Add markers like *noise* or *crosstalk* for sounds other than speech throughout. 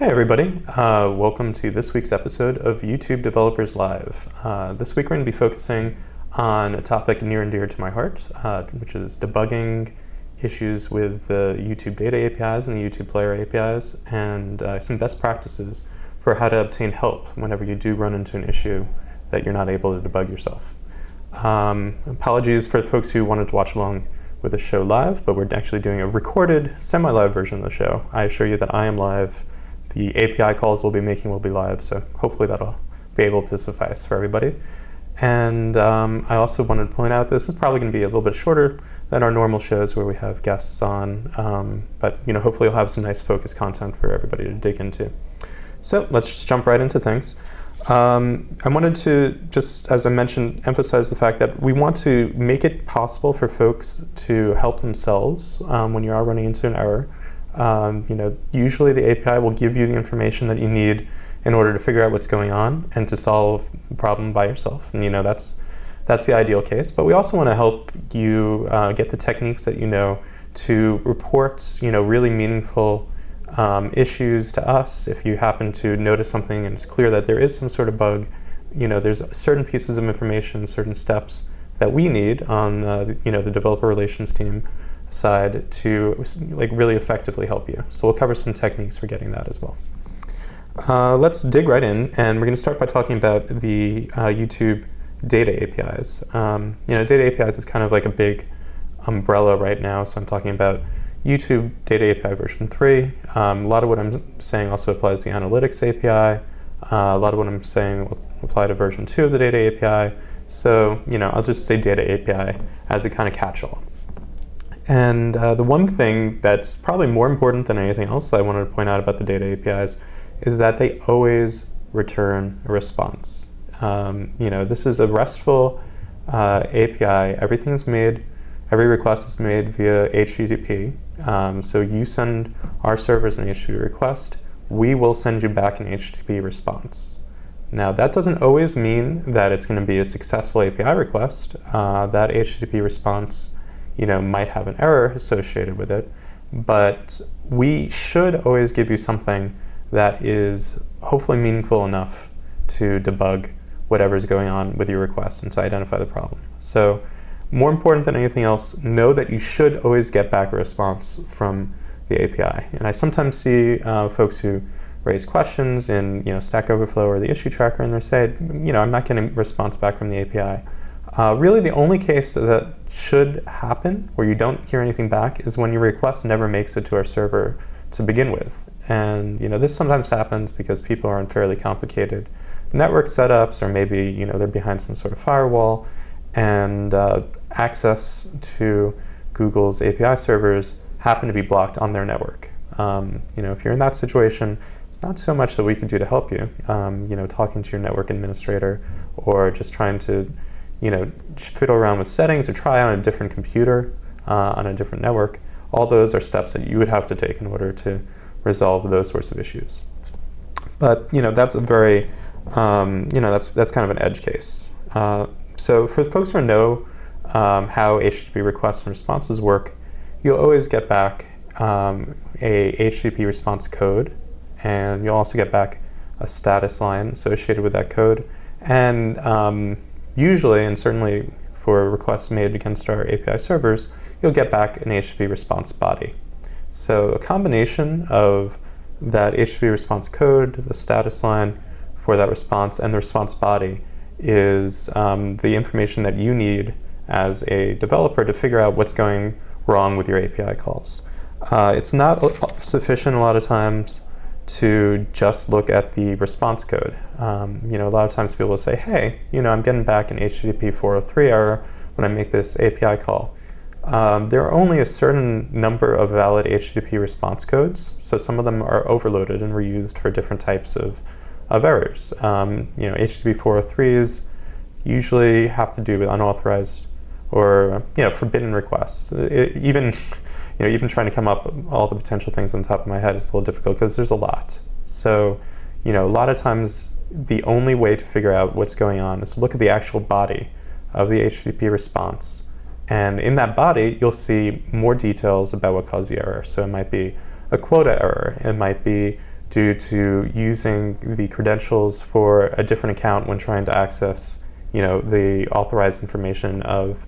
Hey everybody, uh, welcome to this week's episode of YouTube Developers Live. Uh, this week we're going to be focusing on a topic near and dear to my heart, uh, which is debugging issues with the YouTube data APIs and the YouTube player APIs, and uh, some best practices for how to obtain help whenever you do run into an issue that you're not able to debug yourself. Um, apologies for the folks who wanted to watch along with the show live, but we're actually doing a recorded semi-live version of the show. I assure you that I am live the API calls we'll be making will be live, so hopefully that'll be able to suffice for everybody. And um, I also wanted to point out this is probably going to be a little bit shorter than our normal shows where we have guests on, um, but you know hopefully you'll have some nice focused content for everybody to dig into. So let's just jump right into things. Um, I wanted to just, as I mentioned, emphasize the fact that we want to make it possible for folks to help themselves um, when you are running into an error. Um, you know, usually the API will give you the information that you need in order to figure out what's going on and to solve the problem by yourself. And you know, that's that's the ideal case. But we also want to help you uh, get the techniques that you know to report, you know, really meaningful um, issues to us. If you happen to notice something and it's clear that there is some sort of bug, you know, there's certain pieces of information, certain steps that we need on, the, you know, the developer relations team side to like really effectively help you. So we'll cover some techniques for getting that as well. Uh, let's dig right in, and we're going to start by talking about the uh, YouTube data APIs. Um, you know, data APIs is kind of like a big umbrella right now, so I'm talking about YouTube Data API version 3. Um, a lot of what I'm saying also applies to the Analytics API. Uh, a lot of what I'm saying will apply to version 2 of the Data API. So, you know, I'll just say Data API as a kind of catch-all. And uh, the one thing that's probably more important than anything else I wanted to point out about the data APIs is that they always return a response. Um, you know, this is a RESTful uh, API. is made, every request is made via HTTP. Um, so you send our servers an HTTP request, we will send you back an HTTP response. Now that doesn't always mean that it's going to be a successful API request. Uh, that HTTP response you know, might have an error associated with it, but we should always give you something that is hopefully meaningful enough to debug whatever's going on with your request and to identify the problem. So more important than anything else, know that you should always get back a response from the API. And I sometimes see uh, folks who raise questions in you know, Stack Overflow or the issue tracker and they say, you know, I'm not getting a response back from the API. Uh, really the only case that should happen where you don't hear anything back is when your request never makes it to our server to begin with. And you know this sometimes happens because people are on fairly complicated network setups or maybe you know they're behind some sort of firewall and uh, access to Google's API servers happen to be blocked on their network. Um, you know, if you're in that situation, it's not so much that we can do to help you. Um, you know, talking to your network administrator or just trying to you know, fiddle around with settings or try on a different computer uh, on a different network, all those are steps that you would have to take in order to resolve those sorts of issues. But you know, that's a very, um, you know, that's that's kind of an edge case. Uh, so for the folks who know um, how HTTP requests and responses work, you'll always get back um, a HTTP response code, and you'll also get back a status line associated with that code. And um, usually, and certainly for requests made against our API servers, you'll get back an HTTP response body. So a combination of that HTTP response code, the status line for that response, and the response body is um, the information that you need as a developer to figure out what's going wrong with your API calls. Uh, it's not sufficient a lot of times to just look at the response code. Um, you know, a lot of times people will say, hey, you know, I'm getting back an HTTP 403 error when I make this API call. Um, there are only a certain number of valid HTTP response codes, so some of them are overloaded and reused for different types of, of errors. Um, you know, HTTP 403s usually have to do with unauthorized or you know forbidden requests. It, even *laughs* you know, even trying to come up with all the potential things on top of my head is a little difficult because there's a lot. So, you know, a lot of times the only way to figure out what's going on is to look at the actual body of the HTTP response. And in that body, you'll see more details about what caused the error. So it might be a quota error. It might be due to using the credentials for a different account when trying to access you know, the authorized information of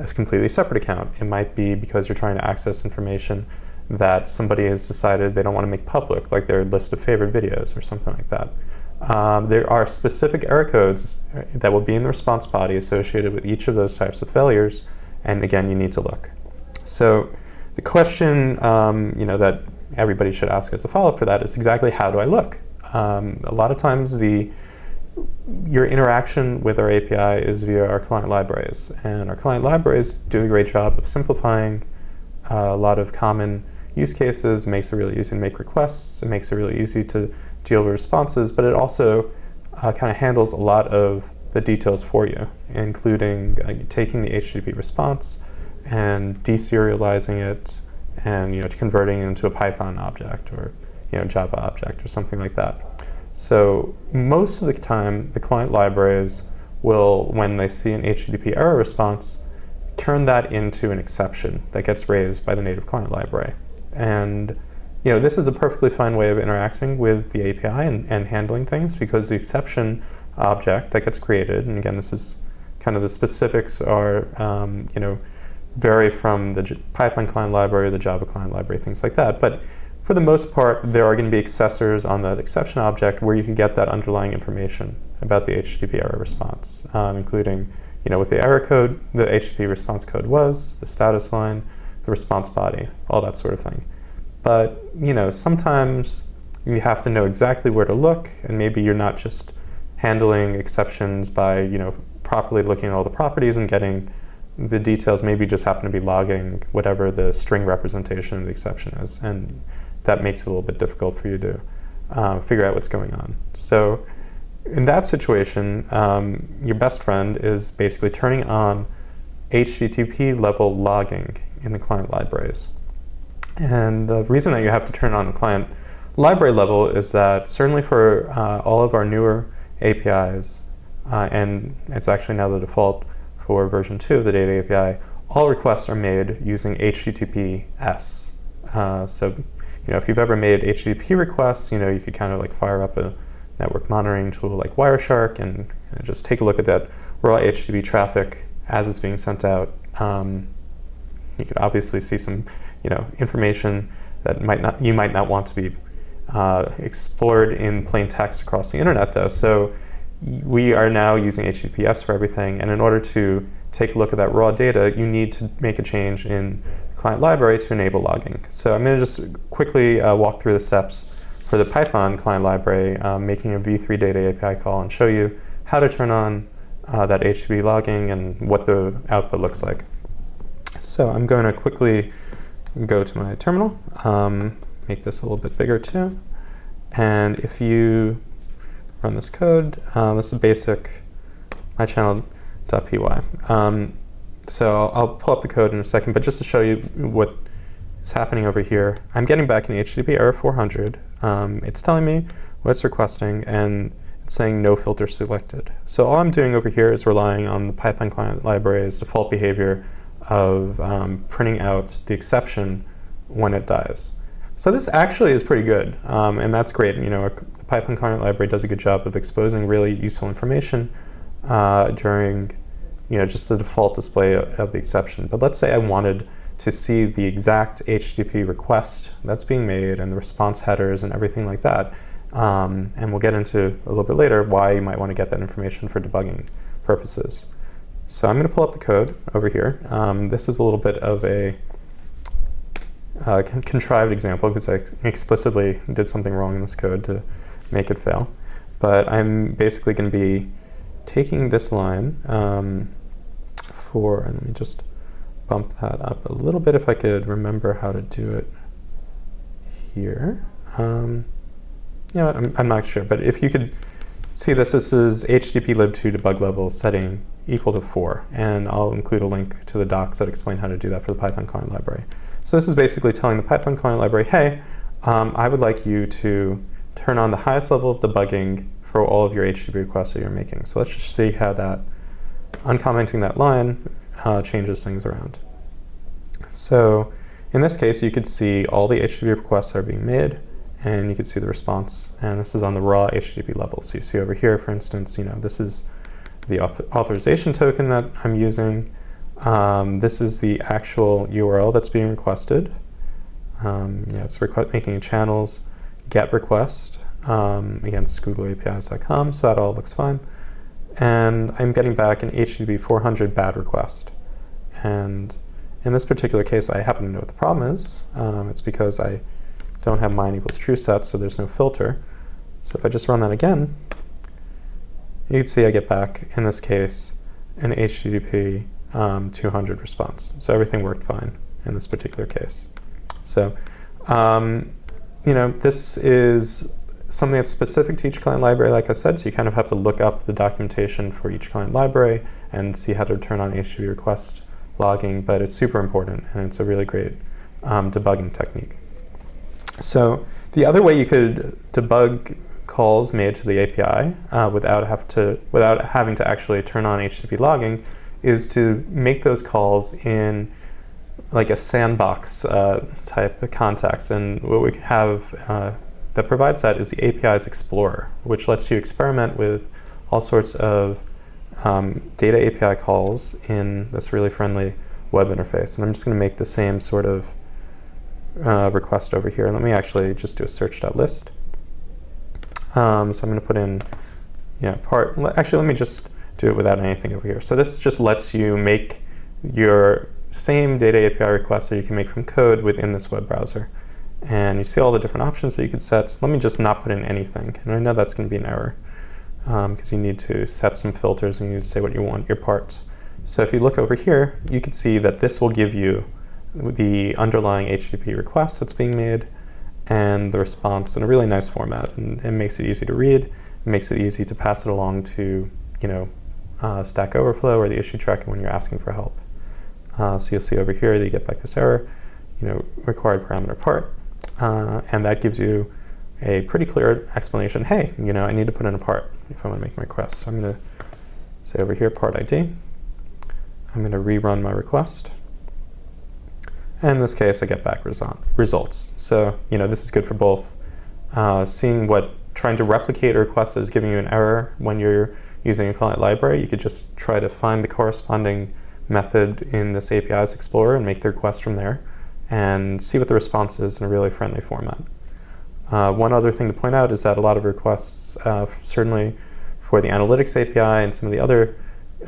a completely separate account. It might be because you're trying to access information that somebody has decided they don't want to make public, like their list of favorite videos or something like that. Um, there are specific error codes that will be in the response body associated with each of those types of failures, and again, you need to look. So the question um, you know, that everybody should ask as a follow-up for that is exactly how do I look? Um, a lot of times the your interaction with our API is via our client libraries. And our client libraries do a great job of simplifying uh, a lot of common use cases, makes it really easy to make requests, it makes it really easy to deal with responses, but it also uh, kind of handles a lot of the details for you, including uh, taking the HTTP response and deserializing it and you know, converting it into a Python object or you know, Java object or something like that. So most of the time, the client libraries will, when they see an HTTP error response, turn that into an exception that gets raised by the native client library. And you know, this is a perfectly fine way of interacting with the API and, and handling things because the exception object that gets created, and again, this is kind of the specifics are, um, you know, vary from the J Python client library, the Java client library, things like that. But for the most part, there are going to be accessors on that exception object where you can get that underlying information about the HTTP error response, um, including you know, what the error code, the HTTP response code was, the status line, the response body, all that sort of thing. But you know, sometimes you have to know exactly where to look, and maybe you're not just handling exceptions by you know properly looking at all the properties and getting the details. Maybe just happen to be logging whatever the string representation of the exception is, and that makes it a little bit difficult for you to uh, figure out what's going on. So in that situation, um, your best friend is basically turning on HTTP level logging in the client libraries. And the reason that you have to turn on the client library level is that certainly for uh, all of our newer APIs, uh, and it's actually now the default for version 2 of the data API, all requests are made using HTTPS. Uh, so you know, if you've ever made HTTP requests, you know, you could kind of like fire up a network monitoring tool like Wireshark and know, just take a look at that raw HTTP traffic as it's being sent out. Um, you could obviously see some, you know, information that might not you might not want to be uh, explored in plain text across the internet, though. So we are now using HTTPS for everything, and in order to take a look at that raw data, you need to make a change in client library to enable logging. So I'm going to just quickly uh, walk through the steps for the Python client library, um, making a v3 data API call and show you how to turn on uh, that HTTP logging and what the output looks like. So I'm going to quickly go to my terminal, um, make this a little bit bigger too. And if you run this code, uh, this is basic mychannel.py. Um, so I'll, pull up the code in a second, but just to show you what is happening over here, I'm getting back an HTTP error 400. Um, it's telling me what it's requesting, and it's saying no filter selected. So all I'm doing over here is relying on the Python client library's default behavior of um, printing out the exception when it dies. So this actually is pretty good, um, and that's great. You know, the Python client library does a good job of exposing really useful information uh, during you know, just the default display of the exception. But let's say I wanted to see the exact HTTP request that's being made and the response headers and everything like that. Um, and we'll get into a little bit later why you might want to get that information for debugging purposes. So I'm going to pull up the code over here. Um, this is a little bit of a uh, contrived example because I explicitly did something wrong in this code to make it fail. But I'm basically going to be taking this line um, for, and let me just bump that up a little bit if I could remember how to do it here. Um, you know I'm, I'm not sure, but if you could see this, this is HTTP lib2 debug level setting equal to 4, and I'll include a link to the docs that explain how to do that for the Python client library. So this is basically telling the Python client library, hey, um, I would like you to turn on the highest level of debugging for all of your HTTP requests that you're making. So let's just see how that uncommenting that line uh, changes things around. So in this case, you could see all the HTTP requests are being made, and you can see the response. And this is on the raw HTTP level. So you see over here, for instance, you know, this is the author authorization token that I'm using. Um, this is the actual URL that's being requested. Um, yeah, it's making channels GET request um, against googleapis.com, so that all looks fine. And I'm getting back an HTTP 400 bad request. And in this particular case, I happen to know what the problem is. Um, it's because I don't have mine equals true set, so there's no filter. So if I just run that again, you can see I get back, in this case, an HTTP um, 200 response. So everything worked fine in this particular case. So, um, you know, this is something that's specific to each client library, like I said, so you kind of have to look up the documentation for each client library and see how to turn on HTTP request logging, but it's super important and it's a really great um, debugging technique. So the other way you could debug calls made to the API uh, without have to without having to actually turn on HTTP logging is to make those calls in like a sandbox uh, type of context. And what we have uh, that provides that is the APIs Explorer, which lets you experiment with all sorts of um, data API calls in this really friendly web interface. And I'm just going to make the same sort of uh, request over here. Let me actually just do a search.list. Um, so I'm going to put in, yeah, part. Actually, let me just do it without anything over here. So this just lets you make your same data API requests that you can make from code within this web browser. And you see all the different options that you could set. So let me just not put in anything. And I know that's going to be an error because um, you need to set some filters and you need to say what you want your parts. So if you look over here, you can see that this will give you the underlying HTTP request that's being made and the response in a really nice format. And it makes it easy to read. It makes it easy to pass it along to, you know, uh, Stack Overflow or the issue tracker when you're asking for help. Uh, so you'll see over here that you get back this error, you know, required parameter part. Uh, and that gives you a pretty clear explanation. Hey, you know, I need to put in a part if I want to make my request. So I'm going to say over here, part ID. I'm going to rerun my request. And in this case, I get back results. So, you know, this is good for both uh, seeing what trying to replicate a request is giving you an error when you're using a client library. You could just try to find the corresponding method in this APIs Explorer and make the request from there and see what the response is in a really friendly format. Uh, one other thing to point out is that a lot of requests, uh, certainly for the analytics API and some of the other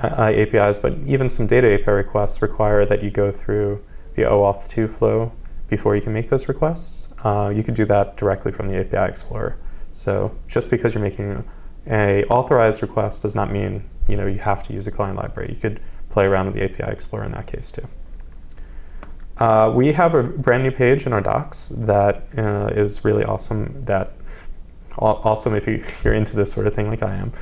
uh, APIs, but even some data API requests require that you go through the OAuth 2 flow before you can make those requests. Uh, you can do that directly from the API Explorer. So just because you're making a authorized request does not mean you know you have to use a client library. You could play around with the API Explorer in that case too. Uh, we have a brand new page in our docs that uh, is really awesome that awesome if you're into this sort of thing like I am,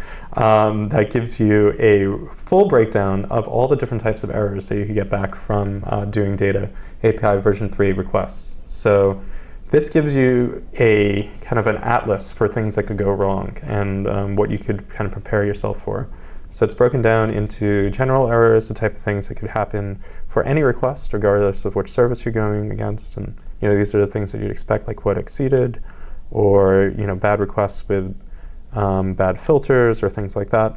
um, that gives you a full breakdown of all the different types of errors that you can get back from uh, doing data API version 3 requests. So this gives you a kind of an atlas for things that could go wrong and um, what you could kind of prepare yourself for. So it's broken down into general errors, the type of things that could happen for any request, regardless of which service you're going against. And you know, these are the things that you'd expect, like what exceeded, or you know, bad requests with um, bad filters or things like that.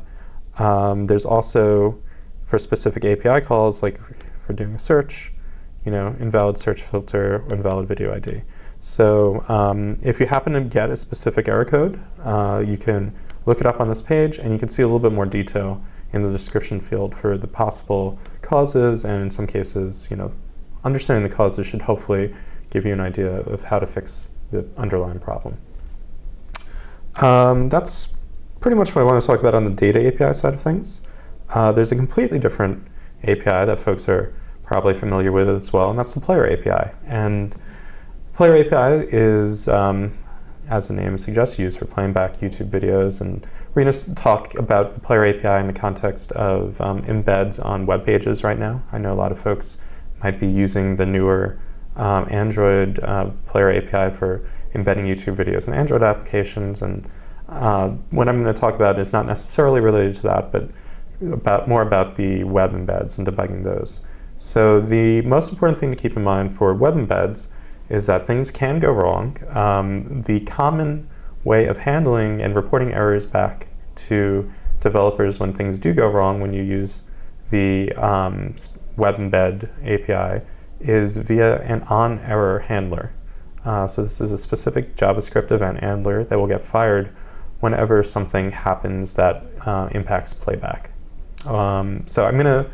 Um, there's also, for specific API calls, like for doing a search, you know, invalid search filter, invalid video ID. So um, if you happen to get a specific error code, uh, you can look it up on this page and you can see a little bit more detail in the description field for the possible causes and in some cases, you know, understanding the causes should hopefully give you an idea of how to fix the underlying problem. Um, that's pretty much what I want to talk about on the data API side of things. Uh, there's a completely different API that folks are probably familiar with as well, and that's the Player API. And Player API is um, as the name suggests, used for playing back YouTube videos. And we're going to talk about the Player API in the context of um, embeds on web pages right now. I know a lot of folks might be using the newer um, Android uh, Player API for embedding YouTube videos in Android applications. And uh, what I'm going to talk about is not necessarily related to that, but about more about the web embeds and debugging those. So the most important thing to keep in mind for web embeds is that things can go wrong. Um, the common way of handling and reporting errors back to developers when things do go wrong when you use the um, web embed API is via an on error handler. Uh, so this is a specific JavaScript event handler that will get fired whenever something happens that uh, impacts playback. Um, so I'm going to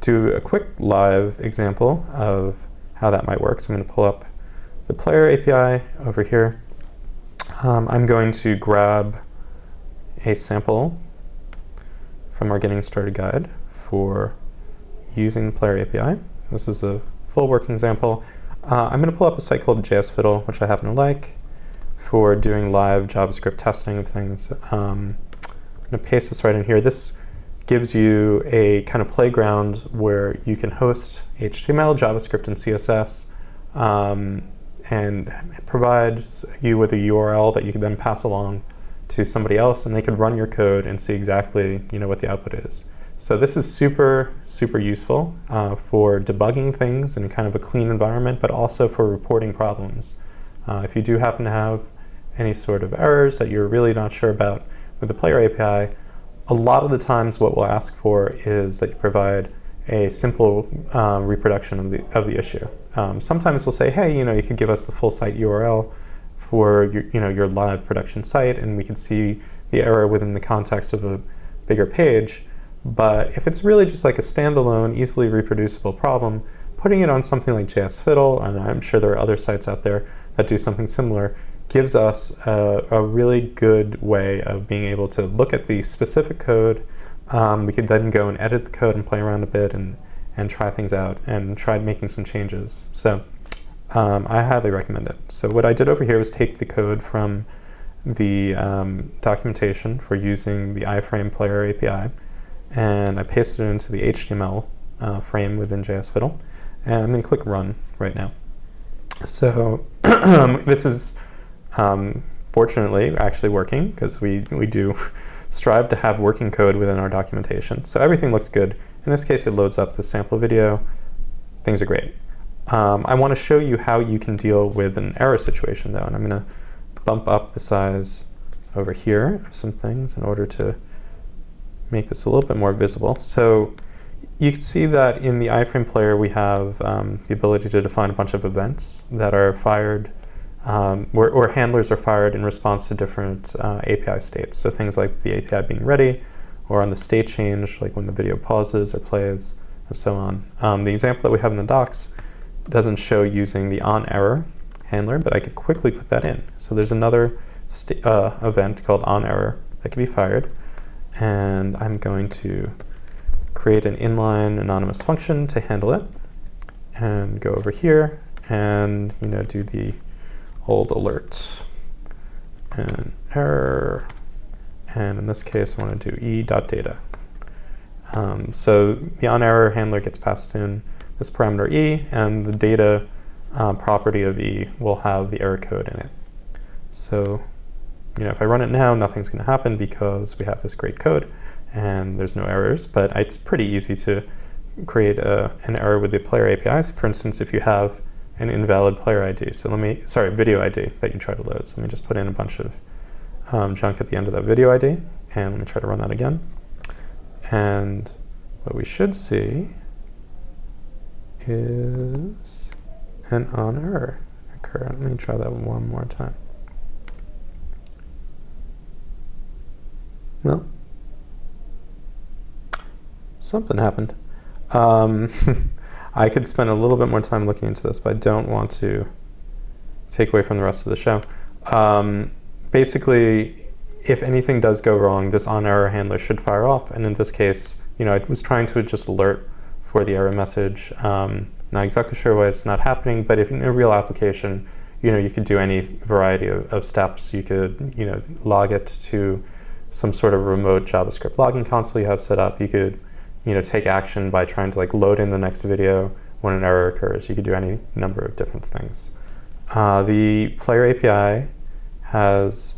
do a quick live example of how that might work. So I'm going to pull up the player API over here. Um, I'm going to grab a sample from our getting started guide for using the player API. This is a full working example. Uh, I'm going to pull up a site called JSFiddle, which I happen to like, for doing live JavaScript testing of things. Um, I'm going to paste this right in here. This gives you a kind of playground where you can host HTML, JavaScript, and CSS, um, and provides you with a URL that you can then pass along to somebody else, and they could run your code and see exactly you know what the output is. So this is super, super useful uh, for debugging things in kind of a clean environment, but also for reporting problems. Uh, if you do happen to have any sort of errors that you're really not sure about with the player API, a lot of the times what we'll ask for is that you provide a simple um, reproduction of the, of the issue. Um, sometimes we'll say, hey, you know, you could give us the full site URL for your, you know, your live production site, and we can see the error within the context of a bigger page. But if it's really just like a standalone, easily reproducible problem, putting it on something like JS Fiddle, and I'm sure there are other sites out there that do something similar, gives us a, a really good way of being able to look at the specific code. Um, we could then go and edit the code and play around a bit and, and try things out and try making some changes. So um, I highly recommend it. So what I did over here was take the code from the um, documentation for using the iframe player API and I pasted it into the HTML uh, frame within JSFiddle. And I'm going to click Run right now. So *clears throat* this is um, fortunately actually working because we, we do strive to have working code within our documentation. So everything looks good. In this case, it loads up the sample video. Things are great. Um, I want to show you how you can deal with an error situation though, and I'm going to bump up the size over here of some things in order to make this a little bit more visible. So you can see that in the iframe player we have um, the ability to define a bunch of events that are fired, um, where, or handlers are fired in response to different uh, API states. So things like the API being ready, or on the state change, like when the video pauses or plays, and so on. Um, the example that we have in the docs doesn't show using the on error handler, but I could quickly put that in. So there's another uh, event called on error that can be fired and I'm going to create an inline anonymous function to handle it and go over here and you know do the old alert and error and in this case I want to do e.data. Um, so the on error handler gets passed in this parameter e and the data uh, property of e will have the error code in it. So you know, if I run it now, nothing's going to happen because we have this great code and there's no errors, but it's pretty easy to create a, an error with the player APIs. For instance, if you have an invalid player ID, so let me, sorry, video ID that you try to load. So let me just put in a bunch of um, junk at the end of that video ID, and let me try to run that again. And what we should see is an on error occur. Let me try that one more time. Well, something happened. Um, *laughs* I could spend a little bit more time looking into this, but I don't want to take away from the rest of the show. Um, basically, if anything does go wrong, this on error handler should fire off. And in this case, you know, I was trying to just alert for the error message. Um, not exactly sure why it's not happening, but if in a real application, you know, you could do any variety of, of steps. You could, you know, log it to some sort of remote JavaScript logging console you have set up. You could you know, take action by trying to like load in the next video when an error occurs. You could do any number of different things. Uh, the player API has,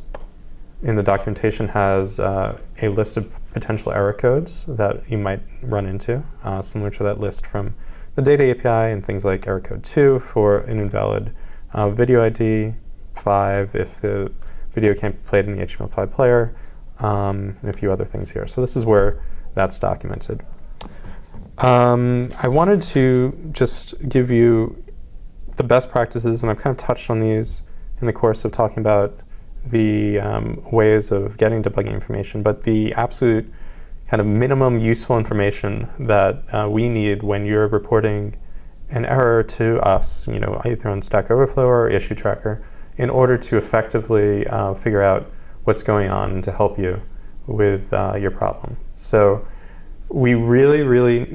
in the documentation, has uh, a list of potential error codes that you might run into, uh, similar to that list from the data API and things like error code 2 for an invalid uh, video ID 5 if the video can't be played in the HTML5 player, um, and a few other things here. So this is where that's documented. Um, I wanted to just give you the best practices, and I've kind of touched on these in the course of talking about the um, ways of getting debugging information, but the absolute kind of minimum useful information that uh, we need when you're reporting an error to us, you know, either on Stack Overflow or Issue Tracker, in order to effectively uh, figure out what's going on and to help you with uh, your problem. So we really, really